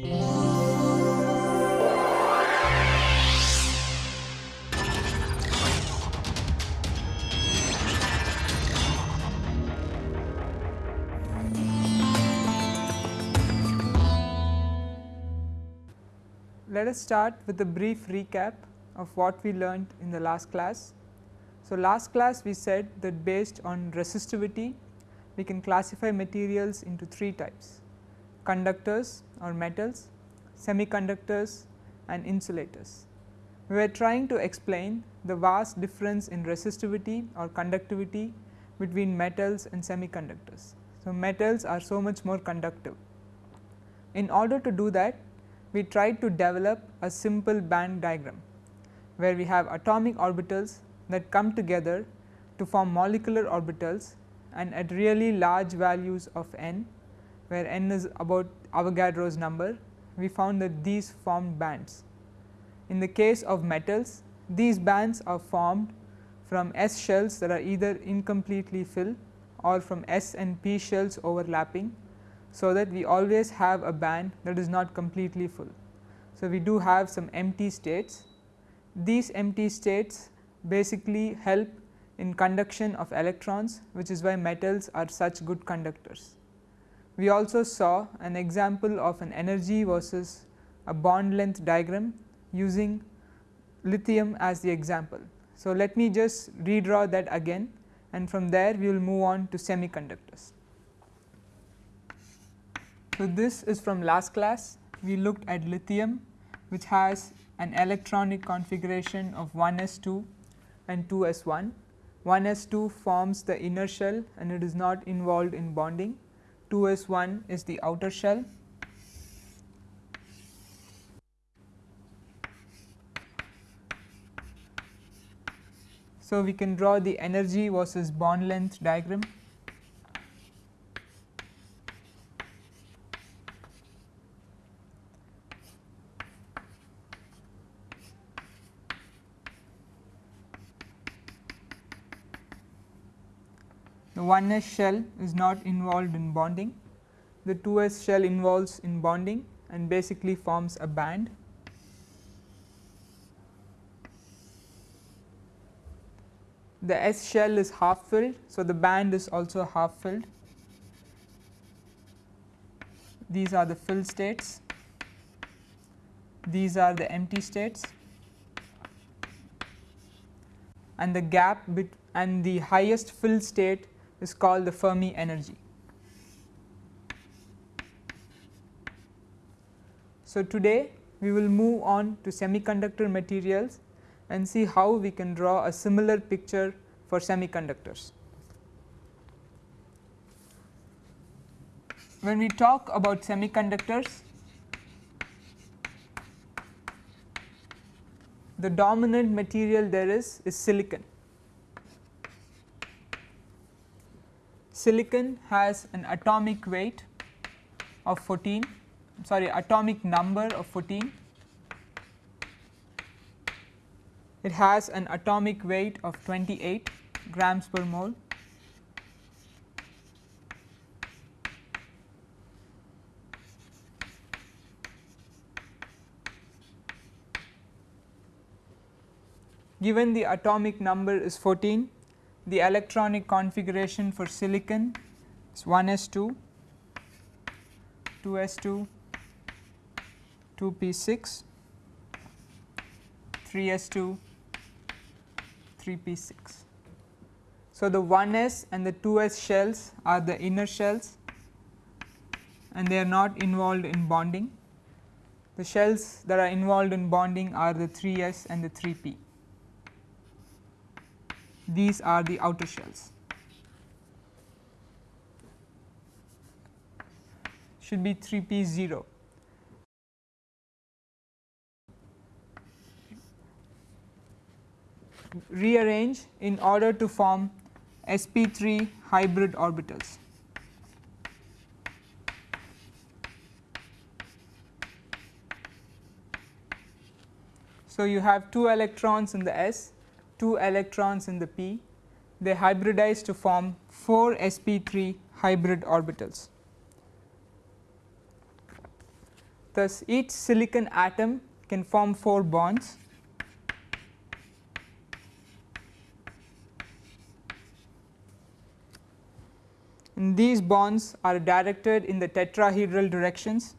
Let us start with a brief recap of what we learned in the last class. So, last class we said that based on resistivity we can classify materials into three types conductors or metals, semiconductors and insulators. We were trying to explain the vast difference in resistivity or conductivity between metals and semiconductors. So, metals are so much more conductive. In order to do that we tried to develop a simple band diagram, where we have atomic orbitals that come together to form molecular orbitals and at really large values of n, where n is about Avogadro's number, we found that these formed bands. In the case of metals, these bands are formed from S shells that are either incompletely filled or from S and P shells overlapping so that we always have a band that is not completely full. So, we do have some empty states. These empty states basically help in conduction of electrons which is why metals are such good conductors. We also saw an example of an energy versus a bond length diagram using lithium as the example. So, let me just redraw that again and from there we will move on to semiconductors. So, this is from last class we looked at lithium which has an electronic configuration of 1 s 2 and 2 s 1. 1 s 2 forms the inner shell and it is not involved in bonding, 2 s 1 is the outer shell. So, we can draw the energy versus bond length diagram. 1s shell is not involved in bonding, the 2s shell involves in bonding and basically forms a band. The S shell is half filled, so the band is also half filled. These are the filled states, these are the empty states and the gap bit and the highest filled state is called the Fermi energy. So, today we will move on to semiconductor materials and see how we can draw a similar picture for semiconductors. When we talk about semiconductors, the dominant material there is is silicon. Silicon has an atomic weight of 14 sorry atomic number of 14 it has an atomic weight of 28 grams per mole. Given the atomic number is 14 the electronic configuration for silicon is 1 s 2, 2 s 2, 2 p 6, 3 s 2, 3 p 6. So, the 1 s and the 2 s shells are the inner shells and they are not involved in bonding. The shells that are involved in bonding are the 3 s and the 3 p these are the outer shells. should be 3 p 0. rearrange in order to form sp 3 hybrid orbitals. So, you have 2 electrons in the s 2 electrons in the p, they hybridize to form 4 sp3 hybrid orbitals. Thus, each silicon atom can form 4 bonds and these bonds are directed in the tetrahedral directions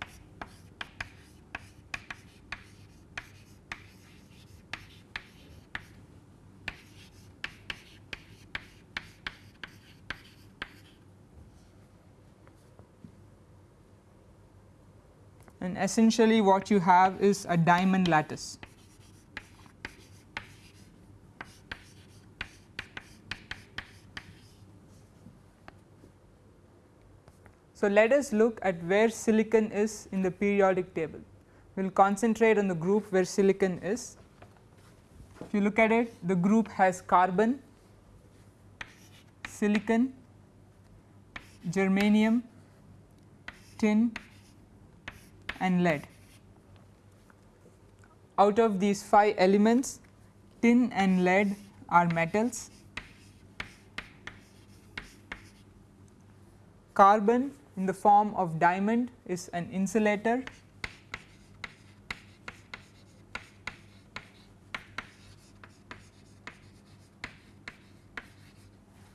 essentially what you have is a diamond lattice. So, let us look at where silicon is in the periodic table. We will concentrate on the group where silicon is. If you look at it, the group has carbon, silicon, germanium, tin and lead. Out of these 5 elements, tin and lead are metals, carbon in the form of diamond is an insulator.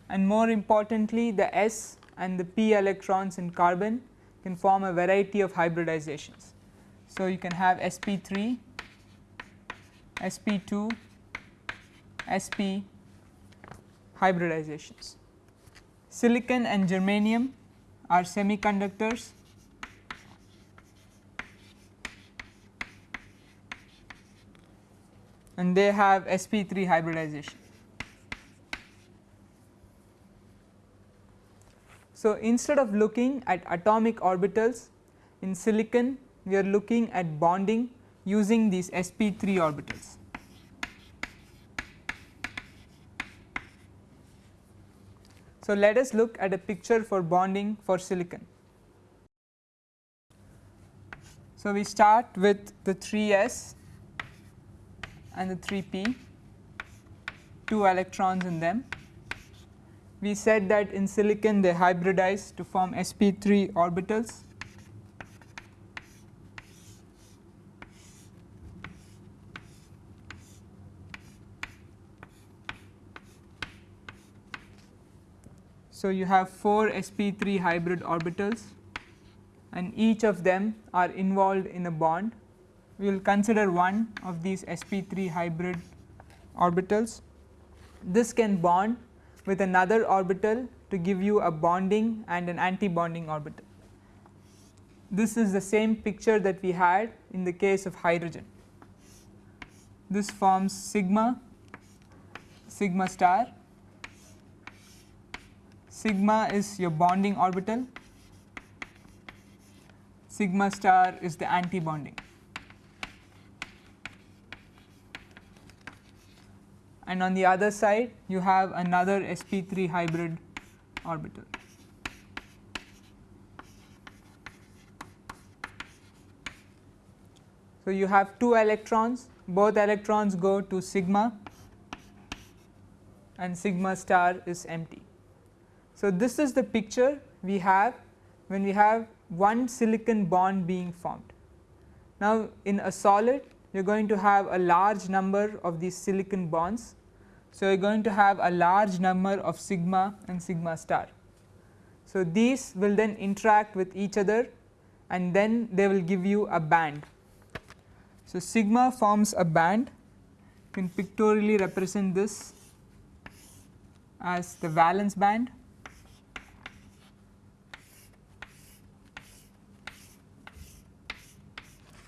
And more importantly the s and the p electrons in carbon can form a variety of hybridizations. So, you can have sp3, sp2, sp hybridizations. Silicon and germanium are semiconductors and they have sp3 hybridization. So, instead of looking at atomic orbitals in silicon we are looking at bonding using these sp3 orbitals. So, let us look at a picture for bonding for silicon. So, we start with the 3 s and the 3 p, 2 electrons in them. We said that in silicon they hybridize to form sp3 orbitals. So, you have 4 sp3 hybrid orbitals and each of them are involved in a bond. We will consider one of these sp3 hybrid orbitals. This can bond with another orbital to give you a bonding and an anti-bonding orbital. This is the same picture that we had in the case of hydrogen. This forms sigma, sigma star sigma is your bonding orbital, sigma star is the anti And on the other side you have another sp3 hybrid orbital. So, you have 2 electrons both electrons go to sigma and sigma star is empty. So, this is the picture we have when we have one silicon bond being formed. Now, in a solid you are going to have a large number of these silicon bonds. So, you are going to have a large number of sigma and sigma star. So, these will then interact with each other and then they will give you a band. So, sigma forms a band you can pictorially represent this as the valence band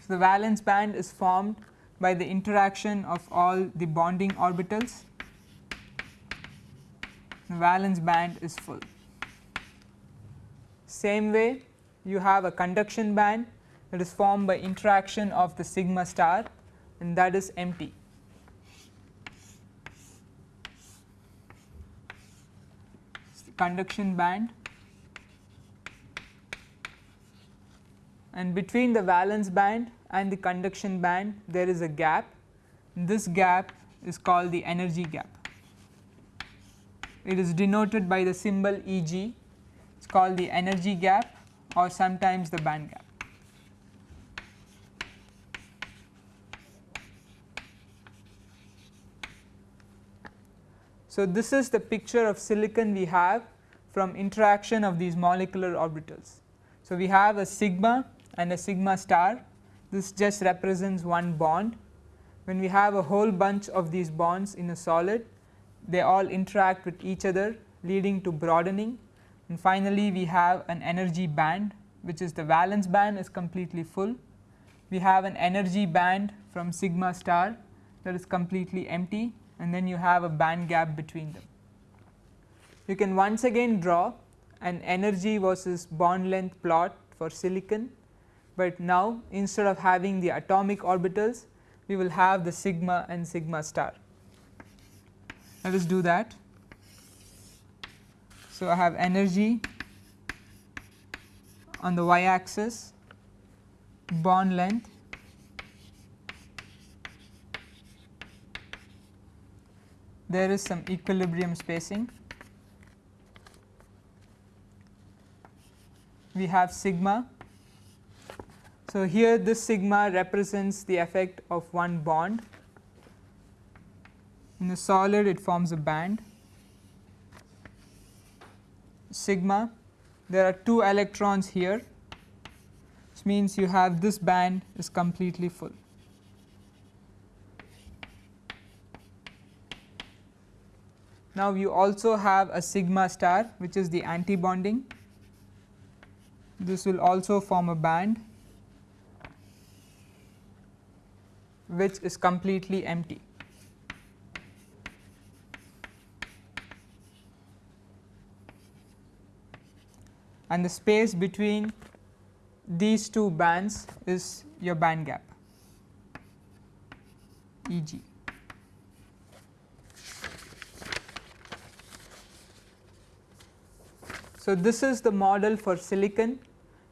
So, the valence band is formed by the interaction of all the bonding orbitals, the valence band is full. Same way you have a conduction band that is formed by interaction of the sigma star and that is empty. conduction band and between the valence band and the conduction band there is a gap. This gap is called the energy gap. It is denoted by the symbol Eg, it is called the energy gap or sometimes the band gap. So, this is the picture of silicon we have from interaction of these molecular orbitals. So, we have a sigma and a sigma star this just represents one bond. When we have a whole bunch of these bonds in a solid they all interact with each other leading to broadening and finally, we have an energy band which is the valence band is completely full. We have an energy band from sigma star that is completely empty and then you have a band gap between them. You can once again draw an energy versus bond length plot for silicon, but now instead of having the atomic orbitals we will have the sigma and sigma star. Let us do that. So, I have energy on the y axis, bond length there is some equilibrium spacing. We have sigma. So, here this sigma represents the effect of one bond. In the solid it forms a band sigma there are two electrons here which means you have this band is completely full. Now, you also have a sigma star which is the anti bonding this will also form a band which is completely empty. and the space between these two bands is your band gap E g. So, this is the model for silicon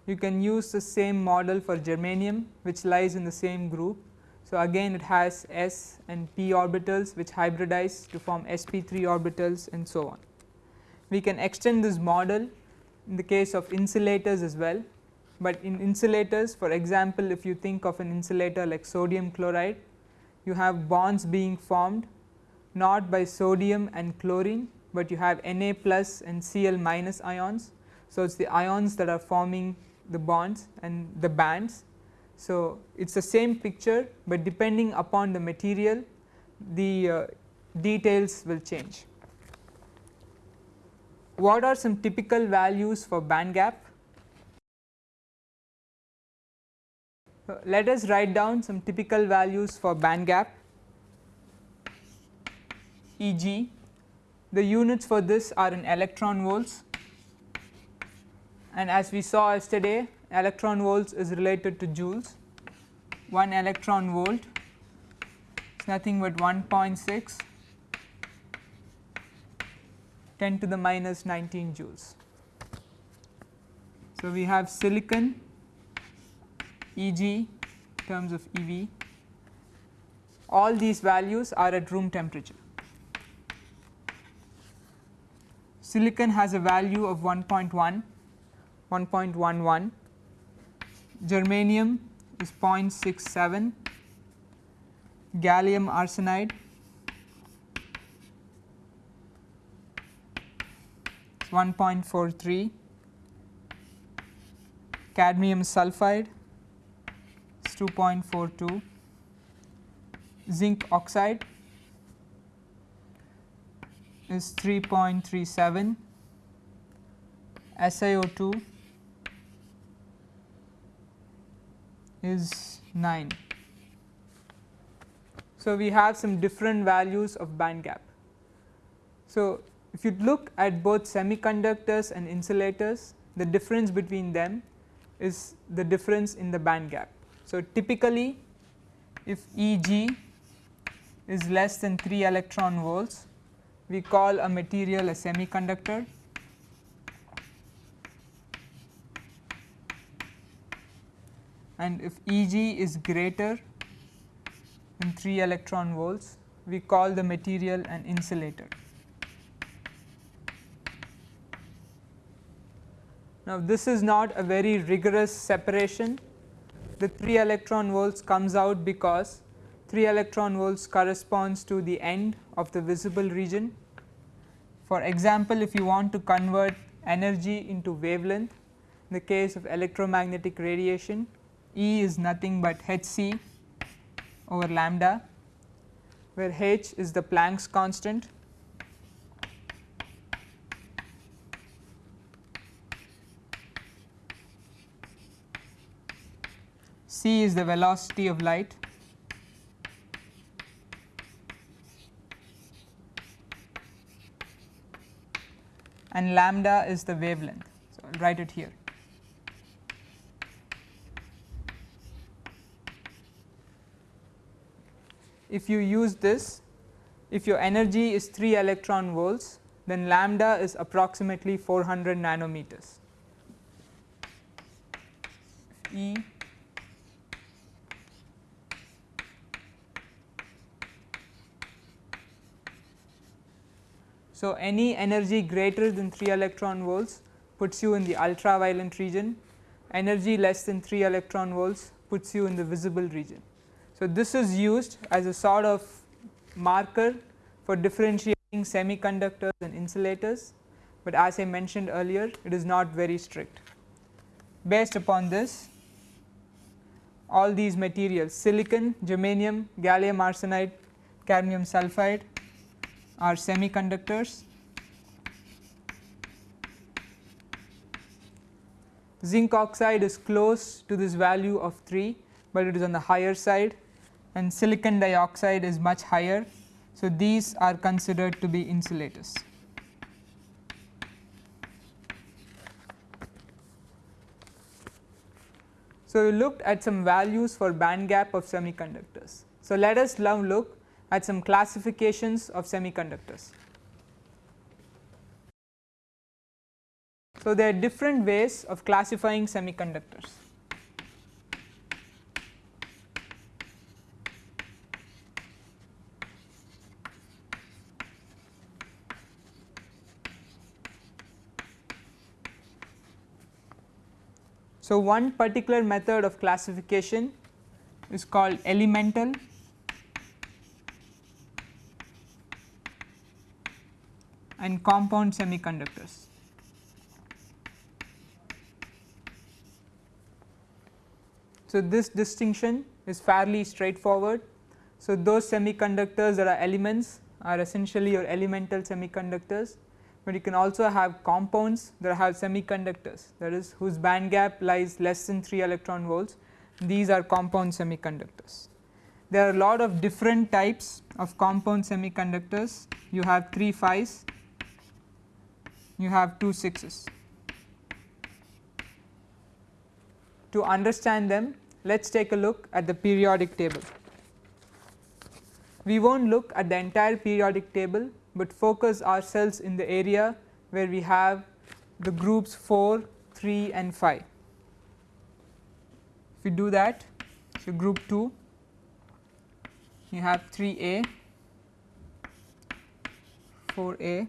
you can use the same model for germanium which lies in the same group. So, again it has s and p orbitals which hybridize to form sp3 orbitals and so on. We can extend this model in the case of insulators as well, but in insulators for example, if you think of an insulator like sodium chloride you have bonds being formed not by sodium and chlorine, but you have Na plus and Cl minus ions. So, it is the ions that are forming the bonds and the bands. So, it is the same picture, but depending upon the material the uh, details will change what are some typical values for band gap? let us write down some typical values for band gap e g. The units for this are in electron volts and as we saw yesterday electron volts is related to joules. 1 electron volt is nothing but 1.6 10 to the minus 19 joules. So, we have silicon Eg terms of EV all these values are at room temperature. Silicon has a value of 1.1, 1.11, germanium is 0.67, gallium arsenide is 1.43, cadmium sulphide is 2.42, zinc oxide is 3.37, SiO2 is 9. So, we have some different values of band gap. So, if you look at both semiconductors and insulators the difference between them is the difference in the band gap. So, typically if E g is less than 3 electron volts we call a material a semiconductor and if E g is greater than 3 electron volts we call the material an insulator. Now, this is not a very rigorous separation the 3 electron volts comes out because 3 electron volts corresponds to the end of the visible region For example, if you want to convert energy into wavelength in the case of electromagnetic radiation E is nothing but h c over lambda where h is the Planck's constant c is the velocity of light and lambda is the wavelength. So, I will write it here. If you use this, if your energy is 3 electron volts, then lambda is approximately 400 nanometers. E So, any energy greater than 3 electron volts puts you in the ultraviolet region, energy less than 3 electron volts puts you in the visible region. So, this is used as a sort of marker for differentiating semiconductors and insulators, but as I mentioned earlier it is not very strict. Based upon this all these materials silicon, germanium, gallium arsenide, cadmium sulphide are semiconductors. Zinc oxide is close to this value of 3, but it is on the higher side and silicon dioxide is much higher. So, these are considered to be insulators. So, we looked at some values for band gap of semiconductors. So, let us now look at some classifications of semiconductors. So, there are different ways of classifying semiconductors. So, one particular method of classification is called elemental and compound semiconductors. So, this distinction is fairly straightforward. So, those semiconductors that are elements are essentially your elemental semiconductors, but you can also have compounds that have semiconductors that is whose band gap lies less than 3 electron volts these are compound semiconductors. There are a lot of different types of compound semiconductors you have 3 phi's you have two sixes. To understand them let us take a look at the periodic table. We will not look at the entire periodic table, but focus ourselves in the area where we have the groups 4, 3 and 5. If we do that, so group 2 you have 3a, 4a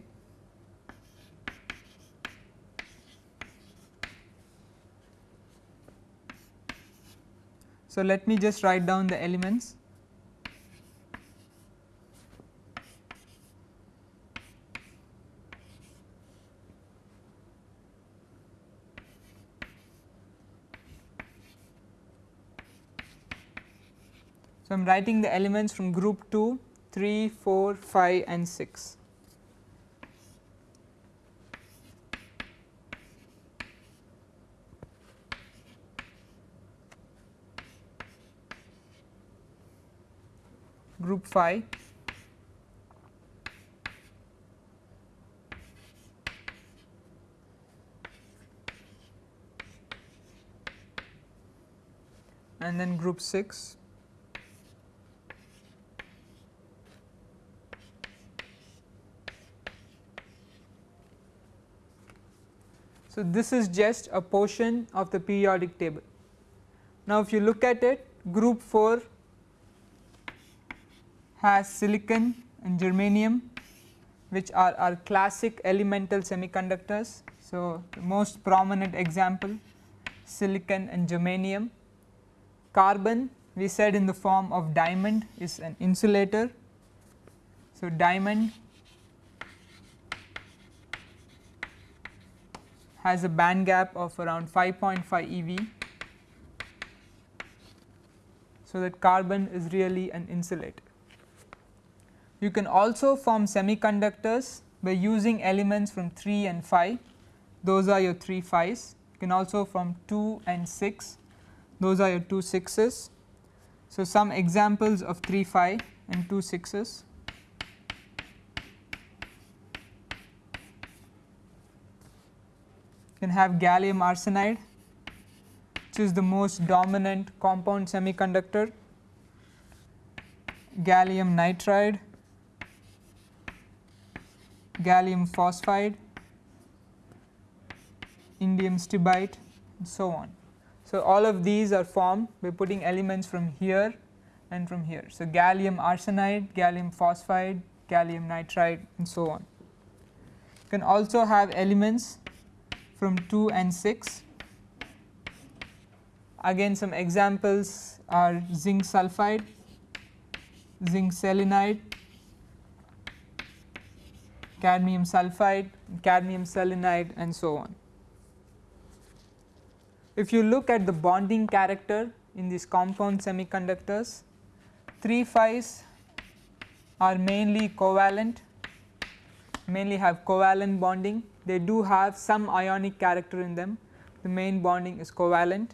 So, let me just write down the elements. I am writing the elements from group 2, 3, 4, 5 and 6. group 5 and then group 6 So, this is just a portion of the periodic table. Now, if you look at it group 4 has silicon and germanium which are our classic elemental semiconductors. So, the most prominent example silicon and germanium. Carbon we said in the form of diamond is an insulator. So, diamond has a band gap of around 5.5 eV. So, that carbon is really an insulator. You can also form semiconductors by using elements from 3 and 5 those are your 3 5s you can also form 2 and 6 those are your 2 6s. So, some examples of 3 5 and 2 6s can have gallium arsenide which is the most dominant compound semiconductor, gallium nitride, gallium phosphide, indium stibide and so on. So, all of these are formed by putting elements from here and from here. So, gallium arsenide, gallium phosphide, gallium nitride and so on. You can also have elements from 2 and 6. Again some examples are zinc sulphide, zinc selenide, cadmium sulphide, cadmium selenide and so on. If you look at the bonding character in these compound semiconductors, 3 5s are mainly covalent, mainly have covalent bonding they do have some ionic character in them the main bonding is covalent.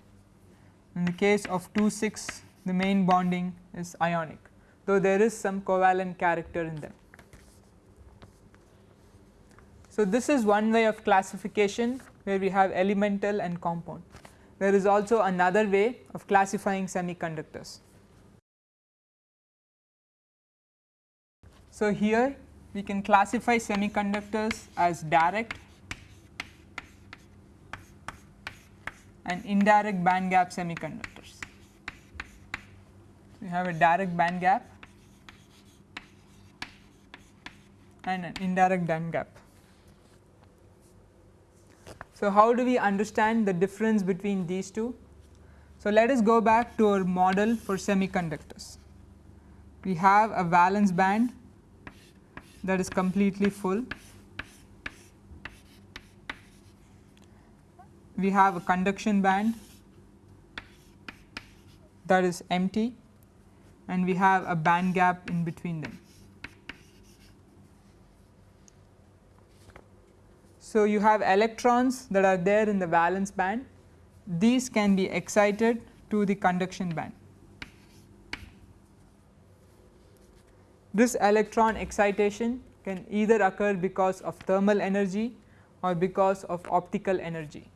In the case of 2 6 the main bonding is ionic though there is some covalent character in them. So, this is one way of classification where we have elemental and compound. There is also another way of classifying semiconductors. So, here we can classify semiconductors as direct and indirect band gap semiconductors. We have a direct band gap and an indirect band gap. So, how do we understand the difference between these two? So, let us go back to our model for semiconductors. We have a valence band that is completely full. We have a conduction band that is empty and we have a band gap in between them. So, you have electrons that are there in the valence band these can be excited to the conduction band. This electron excitation can either occur because of thermal energy or because of optical energy.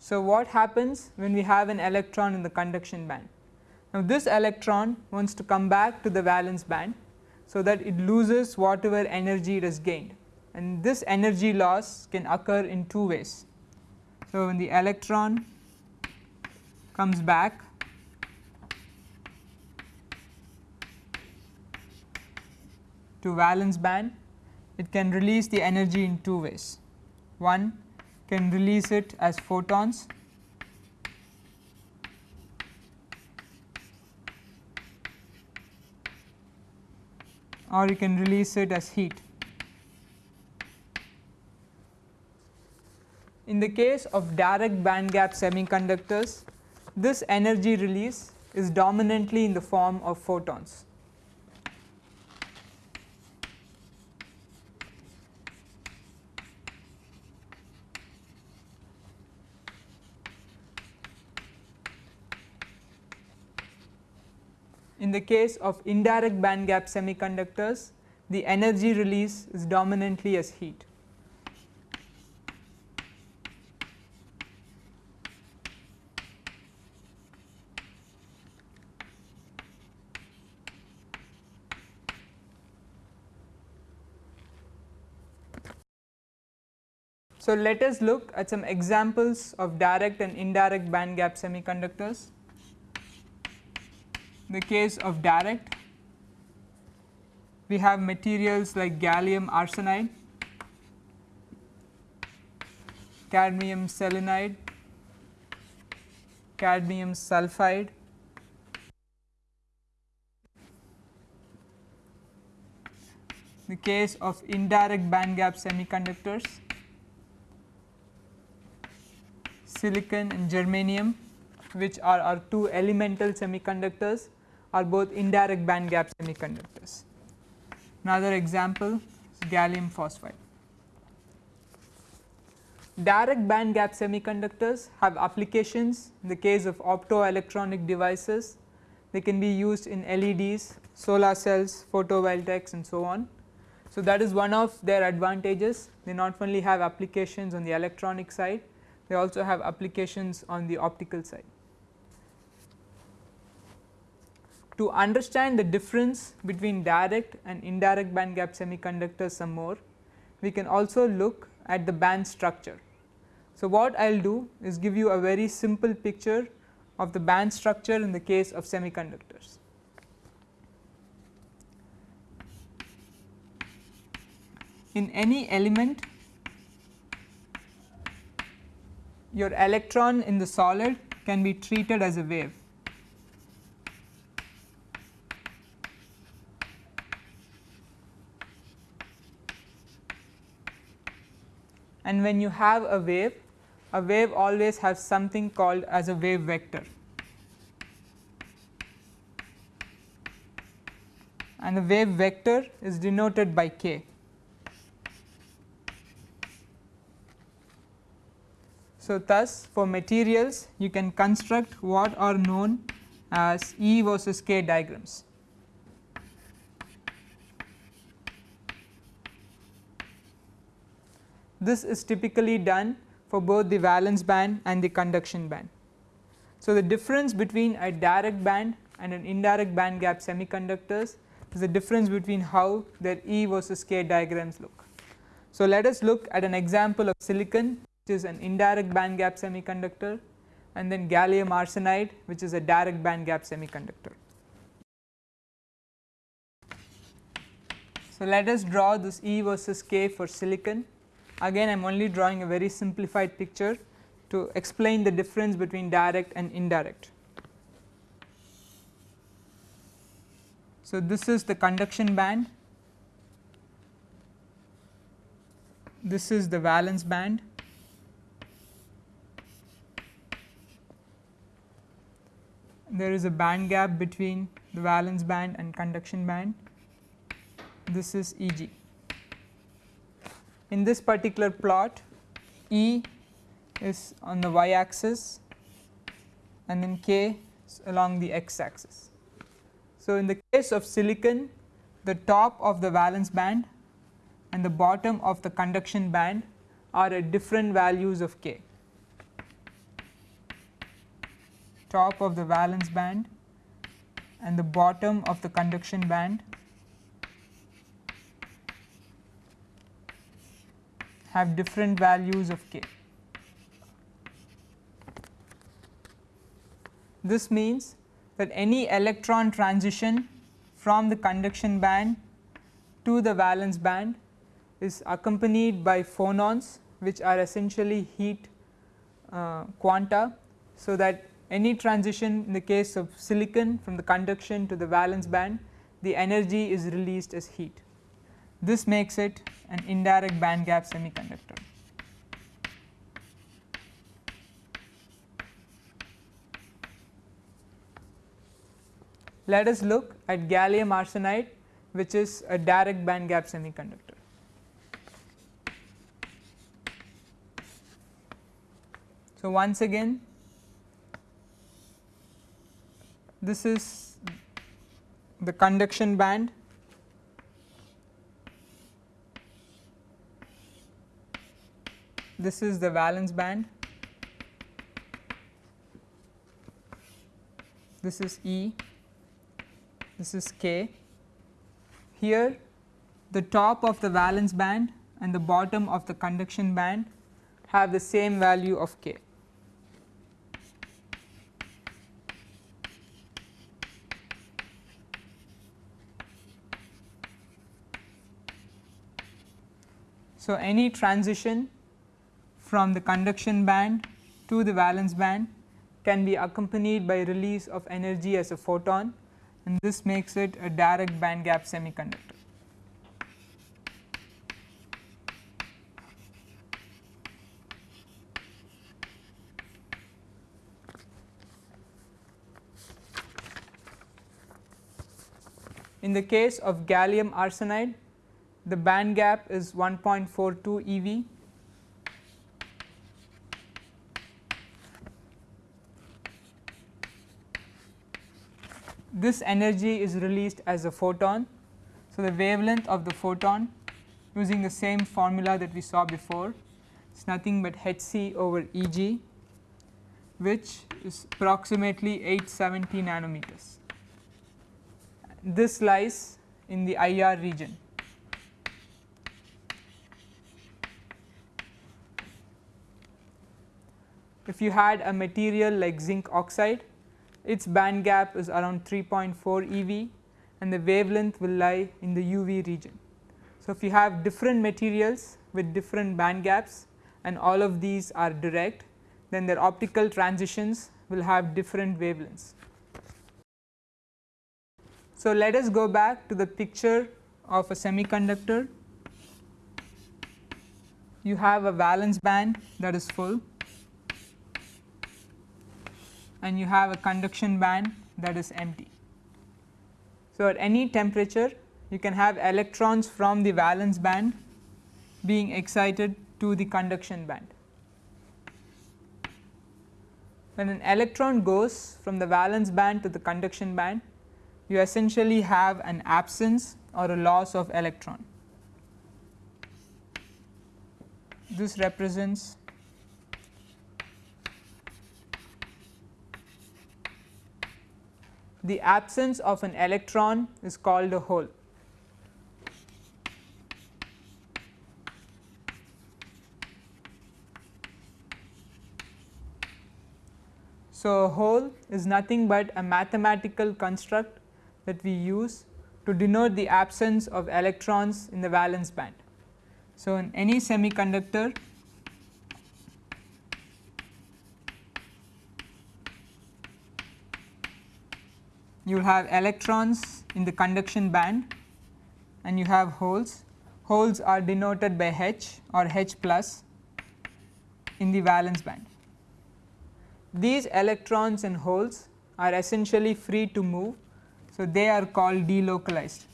So, what happens when we have an electron in the conduction band? Now, this electron wants to come back to the valence band, so that it loses whatever energy it has gained and this energy loss can occur in two ways. So, when the electron comes back to valence band it can release the energy in two ways. One can release it as photons or you can release it as heat. In the case of direct band gap semiconductors, this energy release is dominantly in the form of photons. In the case of indirect band gap semiconductors, the energy release is dominantly as heat. So, let us look at some examples of direct and indirect band gap semiconductors the case of direct we have materials like gallium arsenide, cadmium selenide, cadmium sulphide, the case of indirect band gap semiconductors, silicon and germanium which are our two elemental semiconductors are both indirect band gap semiconductors. Another example is gallium phosphide. Direct band gap semiconductors have applications in the case of optoelectronic devices, they can be used in LEDs, solar cells, photovoltaics and so on. So, that is one of their advantages they not only have applications on the electronic side, they also have applications on the optical side. To understand the difference between direct and indirect band gap semiconductors some more, we can also look at the band structure. So, what I will do is give you a very simple picture of the band structure in the case of semiconductors. In any element your electron in the solid can be treated as a wave. And when you have a wave, a wave always has something called as a wave vector. And the wave vector is denoted by k. So, thus for materials you can construct what are known as E versus k diagrams. This is typically done for both the valence band and the conduction band. So, the difference between a direct band and an indirect band gap semiconductors is the difference between how their E versus k diagrams look. So, let us look at an example of silicon which is an indirect band gap semiconductor and then gallium arsenide which is a direct band gap semiconductor. So, let us draw this E versus K for silicon again I am only drawing a very simplified picture to explain the difference between direct and indirect. So, this is the conduction band, this is the valence band there is a band gap between the valence band and conduction band this is Eg. In this particular plot E is on the y axis and then K along the x axis. So, in the case of silicon the top of the valence band and the bottom of the conduction band are at different values of K. top of the valence band and the bottom of the conduction band have different values of k. This means that any electron transition from the conduction band to the valence band is accompanied by phonons which are essentially heat uh, quanta. So, that any transition in the case of silicon from the conduction to the valence band the energy is released as heat. This makes it an indirect band gap semiconductor. Let us look at gallium arsenide which is a direct band gap semiconductor. So, once again this is the conduction band this is the valence band. This is E. This is K. Here the top of the valence band and the bottom of the conduction band have the same value of K. So, any transition from the conduction band to the valence band can be accompanied by release of energy as a photon and this makes it a direct band gap semiconductor. In the case of gallium arsenide, the band gap is 1.42 eV. This energy is released as a photon. So, the wavelength of the photon using the same formula that we saw before is nothing but h c over E g which is approximately 870 nanometers this lies in the IR region. If you had a material like zinc oxide, its band gap is around 3.4 eV and the wavelength will lie in the UV region. So, if you have different materials with different band gaps and all of these are direct, then their optical transitions will have different wavelengths. So, let us go back to the picture of a semiconductor. You have a valence band that is full and you have a conduction band that is empty. So, at any temperature you can have electrons from the valence band being excited to the conduction band. When an electron goes from the valence band to the conduction band, you essentially have an absence or a loss of electron. This represents the absence of an electron is called a hole. So, a hole is nothing but a mathematical construct that we use to denote the absence of electrons in the valence band. So, in any semiconductor you have electrons in the conduction band and you have holes. Holes are denoted by H or H plus in the valence band. These electrons and holes are essentially free to move so, they are called delocalized.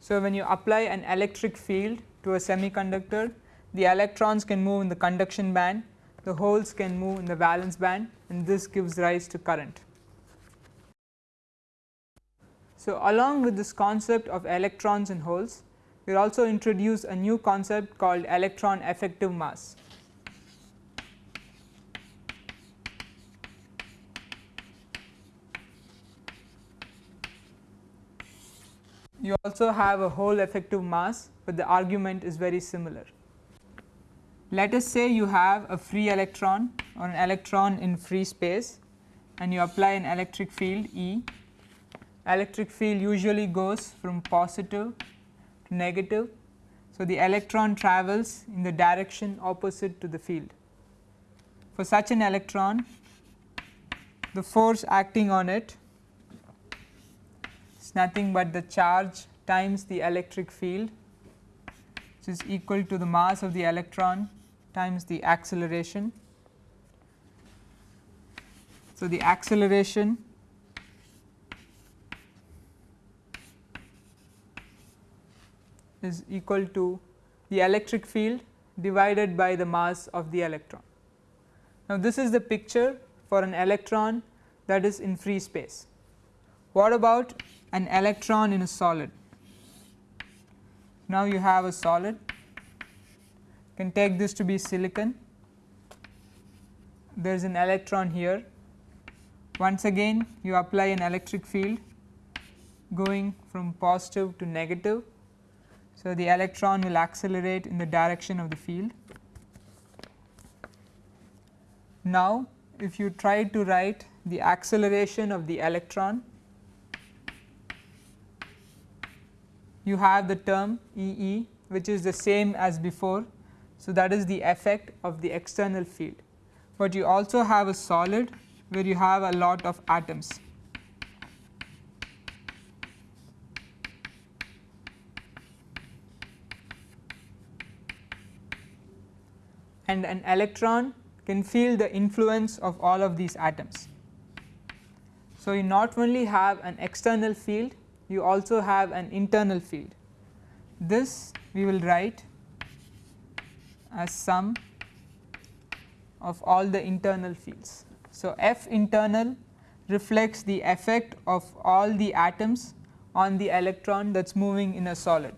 So, when you apply an electric field to a semiconductor, the electrons can move in the conduction band, the holes can move in the valence band and this gives rise to current. So, along with this concept of electrons and holes, we will also introduce a new concept called electron effective mass. You also have a hole effective mass, but the argument is very similar. Let us say you have a free electron or an electron in free space and you apply an electric field E. Electric field usually goes from positive to negative. So, the electron travels in the direction opposite to the field. For such an electron, the force acting on it is nothing but the charge times the electric field which is equal to the mass of the electron times the acceleration. So, the acceleration is equal to the electric field divided by the mass of the electron. Now, this is the picture for an electron that is in free space. What about an electron in a solid? Now, you have a solid can take this to be silicon there is an electron here once again you apply an electric field going from positive to negative so, the electron will accelerate in the direction of the field. Now, if you try to write the acceleration of the electron, you have the term E e which is the same as before. So, that is the effect of the external field, but you also have a solid where you have a lot of atoms. and an electron can feel the influence of all of these atoms. So, you not only have an external field, you also have an internal field. This we will write as sum of all the internal fields. So, F internal reflects the effect of all the atoms on the electron that is moving in a solid.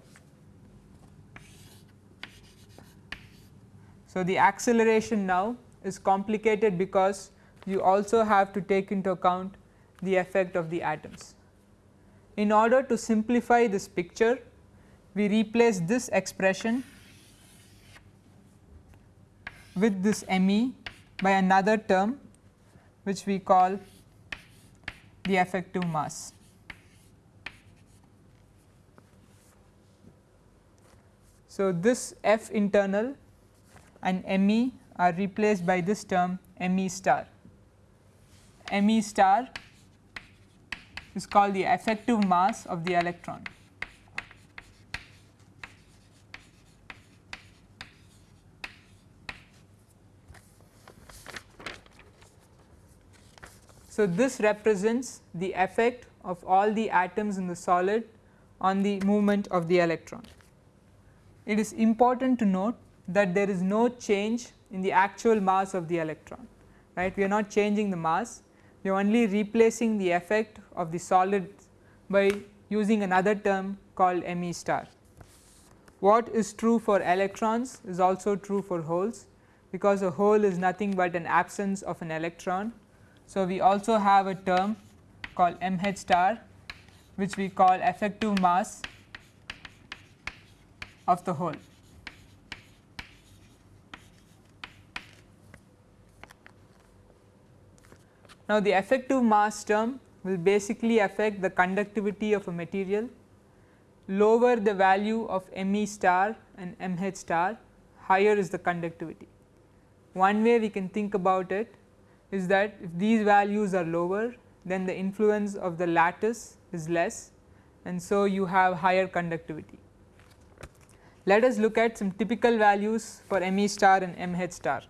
So, the acceleration now is complicated because you also have to take into account the effect of the atoms. In order to simplify this picture, we replace this expression with this ME by another term which we call the effective mass. So, this F internal and Me are replaced by this term Me star. Me star is called the effective mass of the electron. So, this represents the effect of all the atoms in the solid on the movement of the electron. It is important to note that there is no change in the actual mass of the electron right we are not changing the mass we are only replacing the effect of the solid by using another term called Me star. What is true for electrons is also true for holes because a hole is nothing but an absence of an electron. So, we also have a term called mh star which we call effective mass of the hole. Now, the effective mass term will basically affect the conductivity of a material. Lower the value of Me star and Mh star, higher is the conductivity. One way we can think about it is that if these values are lower, then the influence of the lattice is less and so you have higher conductivity. Let us look at some typical values for Me star and Mh star.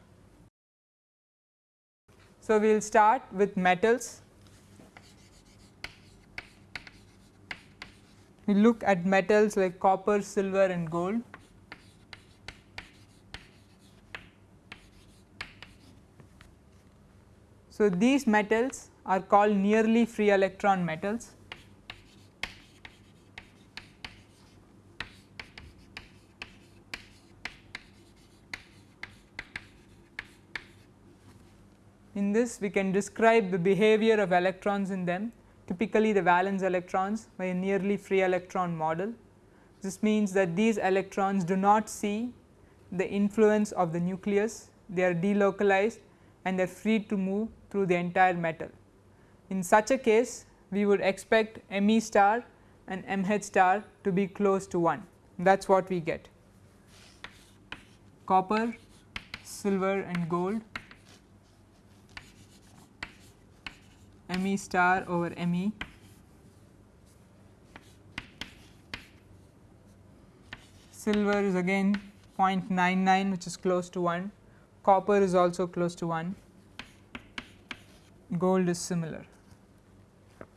So, we will start with metals. We look at metals like copper, silver and gold. So, these metals are called nearly free electron metals. In this we can describe the behavior of electrons in them typically the valence electrons by a nearly free electron model. This means that these electrons do not see the influence of the nucleus they are delocalized and they are free to move through the entire metal. In such a case we would expect Me star and Mh star to be close to 1 that is what we get. Copper, silver and gold Me star over Me. Silver is again 0.99 which is close to 1, copper is also close to 1, gold is similar.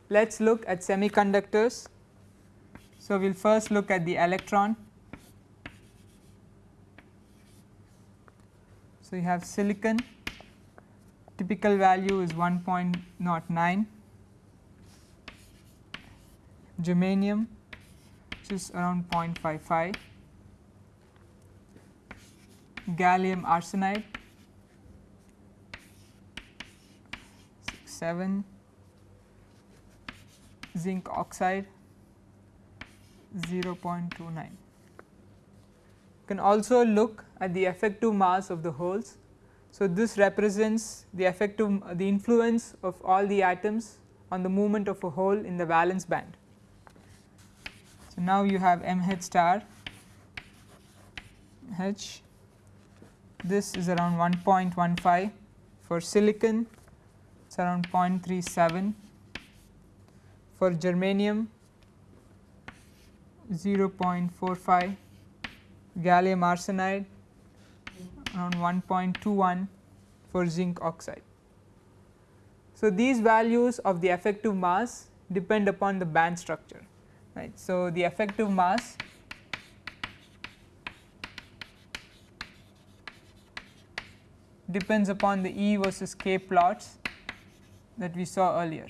Let us look at semiconductors. So, we will first look at the electron. So, you have silicon typical value is 1.09 germanium which is around 0.55 gallium arsenide 7 zinc oxide 0.29 you can also look at the effective mass of the holes. So, this represents the effective the influence of all the atoms on the movement of a hole in the valence band. So, now you have m h star h. This is around 1.15 for silicon it is around 0.37 for germanium 0.45 gallium arsenide around 1.21 for zinc oxide. So, these values of the effective mass depend upon the band structure right. So, the effective mass depends upon the E versus K plots that we saw earlier.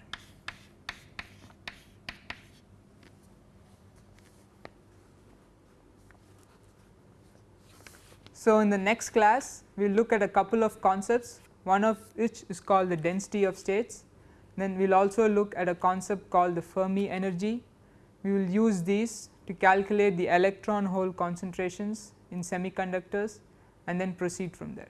So, in the next class we will look at a couple of concepts one of which is called the density of states then we will also look at a concept called the Fermi energy. We will use these to calculate the electron hole concentrations in semiconductors and then proceed from there.